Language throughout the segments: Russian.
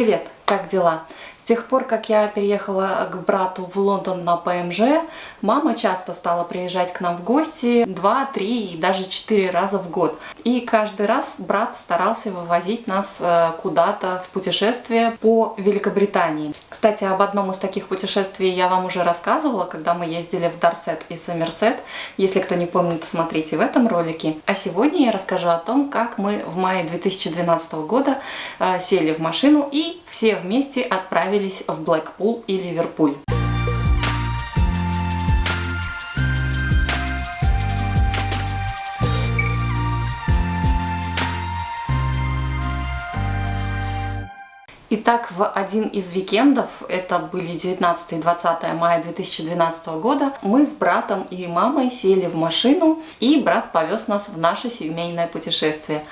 Привет, как дела? Тех пор, как я переехала к брату в Лондон на ПМЖ, мама часто стала приезжать к нам в гости 2, 3 и даже 4 раза в год. И каждый раз брат старался вывозить нас э, куда-то в путешествие по Великобритании. Кстати, об одном из таких путешествий я вам уже рассказывала, когда мы ездили в Дарсет и Сомерсет. Если кто не помнит, смотрите в этом ролике. А сегодня я расскажу о том, как мы в мае 2012 года э, сели в машину и все вместе отправились отправились в Блэкпул и Ливерпуль. Итак, в один из викендов, это были 19 и 20 мая 2012 года, мы с братом и мамой сели в машину, и брат повез нас в наше семейное путешествие.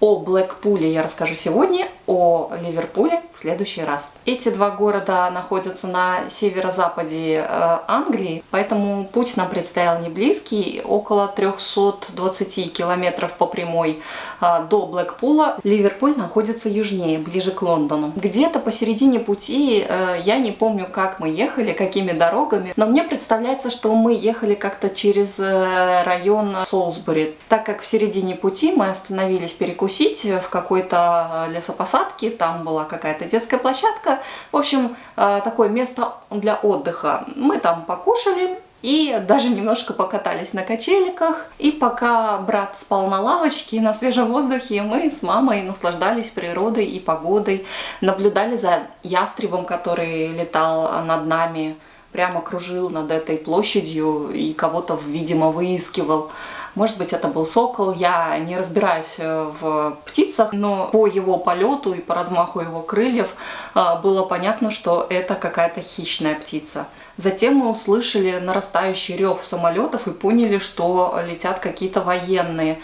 О Блэкпуле я расскажу сегодня, о Ливерпуле в следующий раз. Эти два города находятся на северо-западе э, Англии, поэтому путь нам предстоял не близкий, около 320 километров по прямой э, до Блэкпула. Ливерпуль находится южнее, ближе к Лондону. Где-то посередине пути, э, я не помню, как мы ехали, какими дорогами, но мне представляется, что мы ехали как-то через район Солсбери, так как в середине пути мы остановились перекусить перекусить в какой-то э, лесопосадке, там была какая-то детская площадка. В общем, э, такое место для отдыха. Мы там покушали, и даже немножко покатались на качеликах. И пока брат спал на лавочке на свежем воздухе, мы с мамой наслаждались природой и погодой, наблюдали за ястребом, который летал над нами, прямо кружил над этой площадью и кого-то, видимо, выискивал. Может быть, это был сокол. Я не разбираюсь э, в птицах, но по его полету и по размаху его крыльев э, было понятно, что это какая-то хищная птица. Затем мы услышали нарастающий рев самолетов и поняли, что летят какие-то военные.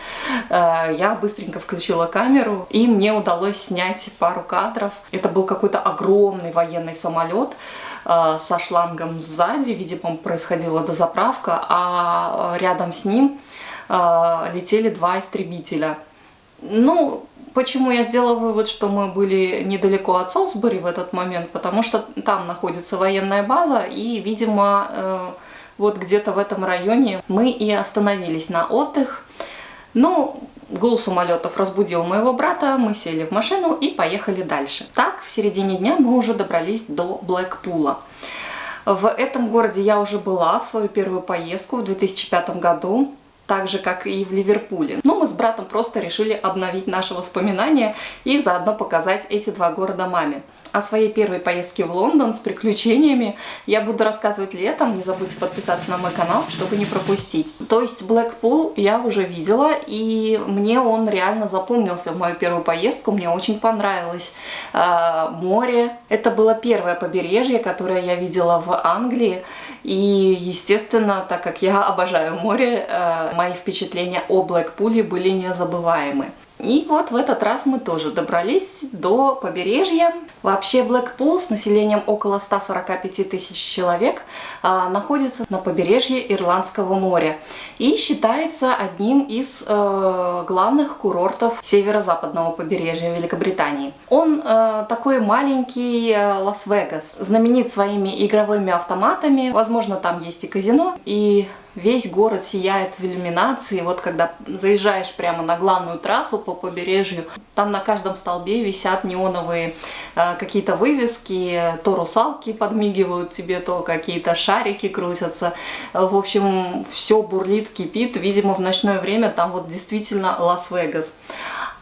Э, я быстренько включила камеру, и мне удалось снять пару кадров. Это был какой-то огромный военный самолет со шлангом сзади, видимо, происходила дозаправка, а рядом с ним летели два истребителя. Ну, почему я сделала вывод, что мы были недалеко от Солсбери в этот момент? Потому что там находится военная база, и, видимо, э, вот где-то в этом районе мы и остановились на отдых. Ну, гул самолетов разбудил моего брата, мы сели в машину и поехали дальше. Так, в середине дня мы уже добрались до Блэкпула. В этом городе я уже была в свою первую поездку в 2005 году так же, как и в Ливерпуле. Но мы с братом просто решили обновить наши воспоминания и заодно показать эти два города маме о своей первой поездке в Лондон с приключениями я буду рассказывать летом. Не забудьте подписаться на мой канал, чтобы не пропустить. То есть Блэкпул я уже видела, и мне он реально запомнился в мою первую поездку. Мне очень понравилось э, море. Это было первое побережье, которое я видела в Англии. И, естественно, так как я обожаю море, э, мои впечатления о Блэкпуле были незабываемы. И вот в этот раз мы тоже добрались до побережья. Вообще Блэкпул с населением около 145 тысяч человек а, находится на побережье Ирландского моря и считается одним из э, главных курортов северо-западного побережья Великобритании. Он э, такой маленький э, Лас-Вегас, знаменит своими игровыми автоматами, возможно там есть и казино, и весь город сияет в иллюминации. Вот когда заезжаешь прямо на главную трассу по побережью, там на каждом столбе висят неоновые э, какие-то вывески, то русалки подмигивают тебе, то какие-то шарики крутятся. В общем, все бурлит, кипит. Видимо, в ночное время там вот действительно Лас-Вегас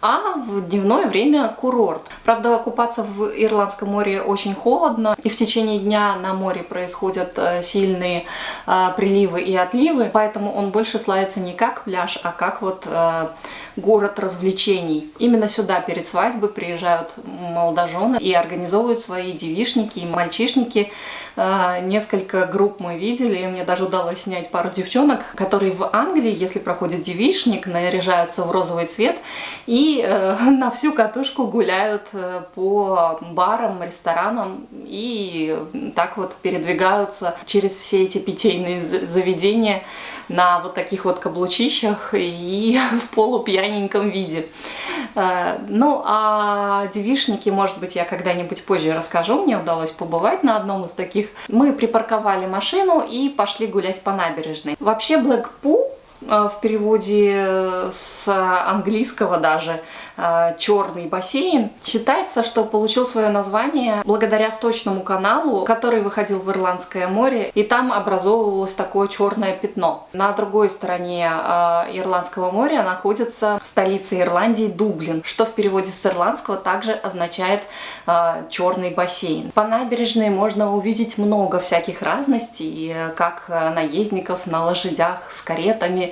а в дневное время курорт. Правда, купаться в Ирландском море очень холодно, и в течение дня на море происходят э, сильные э, приливы и отливы, поэтому он больше славится не как пляж, а как вот э, город развлечений. Именно сюда перед свадьбой приезжают молодожены и организовывают свои девишники и мальчишники. А, несколько групп мы видели, и мне даже удалось снять пару девчонок, которые в Англии, если проходит девишник, наряжаются в розовый цвет и э, на всю катушку гуляют э, по барам, ресторанам и так вот передвигаются через все эти питейные заведения на вот таких вот каблучищах и в полупьяненьком виде. Э, ну, а девишники, может быть, я когда-нибудь позже расскажу, мне удалось побывать на одном из таких. Мы припарковали машину и пошли гулять по набережной. Вообще Блэкпул в переводе с английского даже э, черный бассейн. Считается, что получил свое название благодаря сточному каналу, который выходил в Ирландское море, и там образовывалось такое черное пятно. На другой стороне э, Ирландского моря находится столица Ирландии Дублин, что в переводе с ирландского также означает черный бассейн. По набережной можно увидеть много всяких разностей, как наездников на лошадях с каретами,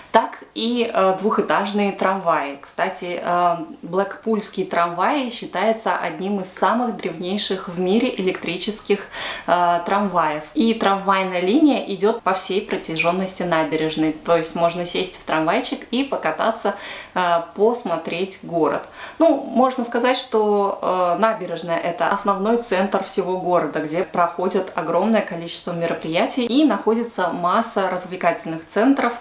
так и э, двухэтажные трамваи. Кстати, э, Блэкпульский трамвай считается одним из самых древнейших в мире электрических э, трамваев. И трамвайная линия идет по всей протяженности набережной. То есть можно сесть в трамвайчик и покататься, посмотреть город. Ну, можно сказать, что набережная это основной центр всего города, где проходят огромное количество мероприятий и находится масса развлекательных центров,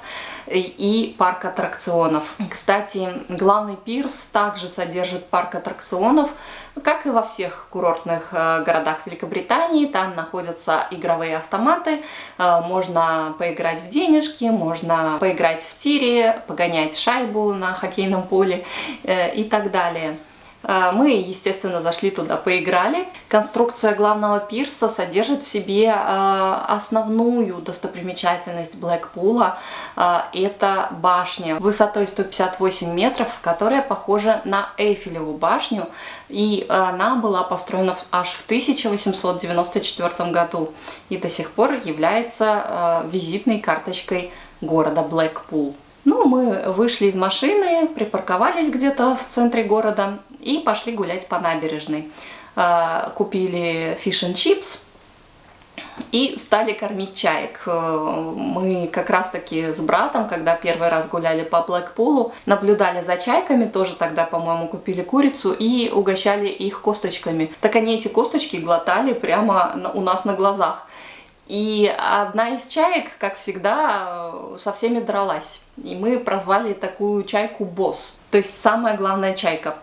и парк аттракционов. Кстати, главный пирс также содержит парк аттракционов, как и во всех курортных э, городах Великобритании. Там находятся игровые автоматы, э, можно поиграть в денежки, можно поиграть в тире, погонять шайбу на хоккейном поле э, и так далее. А, мы, естественно, зашли туда, поиграли. Конструкция главного пирса содержит в себе а, основную достопримечательность Блэкпула. А, это башня высотой 158 метров, которая похожа на Эйфелеву башню. И она была построена аж в 1894 году и до сих пор является визитной карточкой города Блэкпул. Ну, мы вышли из машины, припарковались где-то в центре города и пошли гулять по набережной. А, купили фиш and чипс и стали кормить чаек. Э, мы как раз таки с братом, когда первый раз гуляли по Блэкпулу, наблюдали за чайками, тоже тогда, по-моему, купили курицу и угощали их косточками. Так они эти косточки глотали прямо у нас на глазах. И одна из чаек, как всегда, со всеми дралась. И мы прозвали такую чайку босс, то есть самая главная чайка.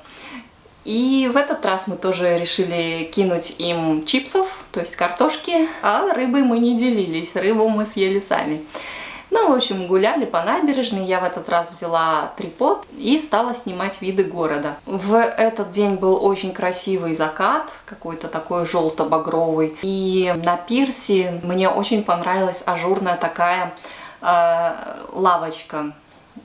И в этот раз мы тоже решили кинуть им чипсов, то есть картошки, а рыбой мы не делились, рыбу мы съели сами. Ну, в общем, гуляли по набережной, я в этот раз взяла трипод и стала снимать виды города. В этот день был очень красивый закат, какой-то такой желто-багровый. И на пирсе мне очень понравилась ажурная такая э, лавочка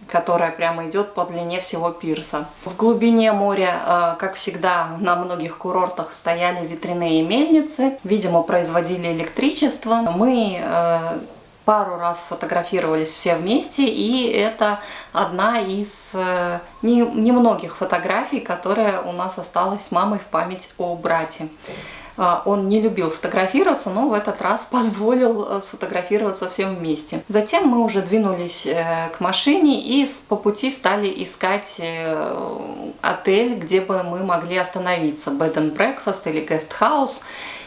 которая прямо идет по длине всего пирса. В глубине моря, э, как всегда, на многих курортах стояли ветряные мельницы, видимо, производили электричество. Мы э, пару раз фотографировались все вместе, и это одна из э, немногих фотографий, которая у нас осталась с мамой в память о брате. А, он не любил фотографироваться, но в этот раз позволил э, сфотографироваться всем вместе. Затем мы уже двинулись э, к машине и по пути стали искать отель, где бы мы могли остановиться, bed and breakfast или guest house,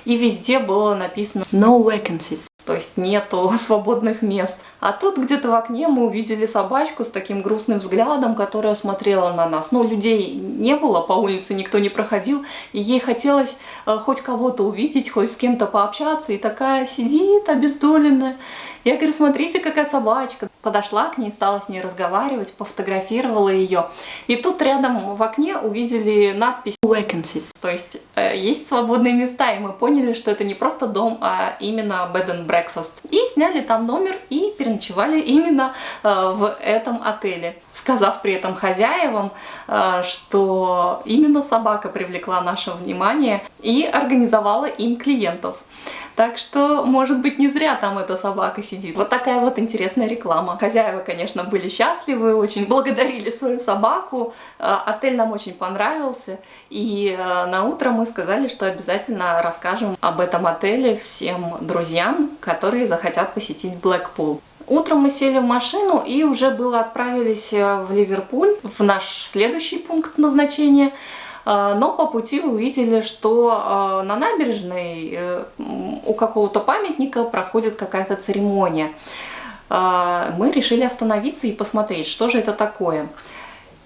и везде было написано no vacancies то есть нету свободных мест. А тут где-то в окне мы увидели собачку с таким грустным взглядом, которая смотрела на нас. Но людей не было, по улице никто не проходил, и ей хотелось э, хоть кого-то увидеть, хоть с кем-то пообщаться, и такая сидит обездоленная. Я говорю, смотрите, какая собачка. Подошла к ней, стала с ней разговаривать, пофотографировала ее. И тут рядом в окне увидели надпись vacancies, то есть э, есть свободные места, и мы поняли, что это не просто дом, а именно bed and breakfast. И сняли там номер и переночевали именно э, в этом отеле, сказав при этом хозяевам, э, что именно собака привлекла наше внимание и организовала им клиентов. Так что, может быть, не зря там эта собака сидит. Вот такая вот интересная реклама. Хозяева, конечно, были счастливы, очень благодарили свою собаку. Э, отель нам очень понравился. И э, на утро мы сказали, что обязательно расскажем об этом отеле всем друзьям, которые захотят посетить Блэкпул. Утром мы сели в машину и уже было отправились э, в Ливерпуль, в наш следующий пункт назначения – но по пути увидели, что а, на набережной э, у какого-то памятника проходит какая-то церемония. э, мы решили остановиться и посмотреть, что же это такое.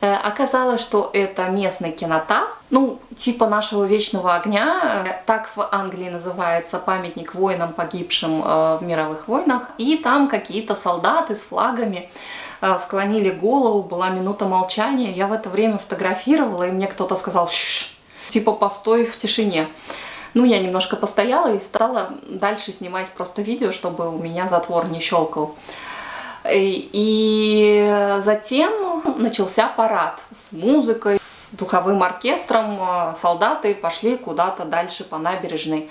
Э, оказалось, что это местный кинотав, ну, типа нашего Вечного Огня, э, так в Англии называется памятник воинам, погибшим в мировых войнах, и там какие-то солдаты с флагами склонили голову, была минута молчания, я в это время фотографировала, и мне кто-то сказал, Ш -ш -ш", типа постой в тишине. Ну, я немножко постояла и стала дальше снимать просто видео, чтобы у меня затвор не щелкал. И затем начался парад с музыкой, с духовым оркестром. Солдаты пошли куда-то дальше по набережной.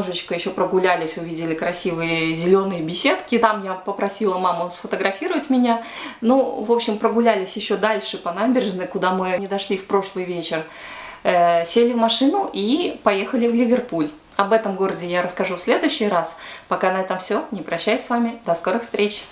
Немножечко еще прогулялись, увидели красивые зеленые беседки. Там я попросила маму сфотографировать меня. Ну, в общем, прогулялись еще дальше по набережной, куда мы не дошли в прошлый вечер. Э, сели в машину и поехали в Ливерпуль. Об этом городе я расскажу в следующий раз. Пока на этом все. Не прощаюсь с вами. До скорых встреч!